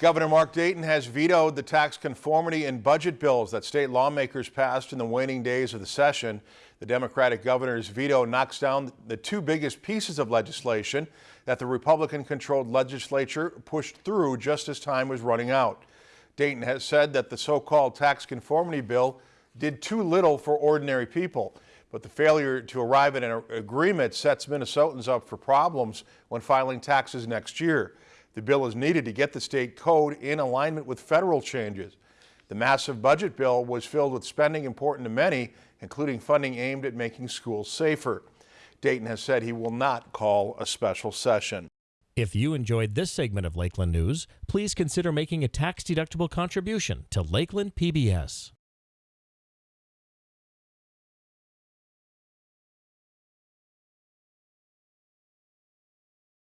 Governor Mark Dayton has vetoed the tax conformity and budget bills that state lawmakers passed in the waning days of the session. The Democratic governor's veto knocks down the two biggest pieces of legislation that the Republican-controlled legislature pushed through just as time was running out. Dayton has said that the so-called tax conformity bill did too little for ordinary people, but the failure to arrive at an agreement sets Minnesotans up for problems when filing taxes next year. The bill is needed to get the state code in alignment with federal changes. The massive budget bill was filled with spending important to many, including funding aimed at making schools safer. Dayton has said he will not call a special session. If you enjoyed this segment of Lakeland News, please consider making a tax-deductible contribution to Lakeland PBS.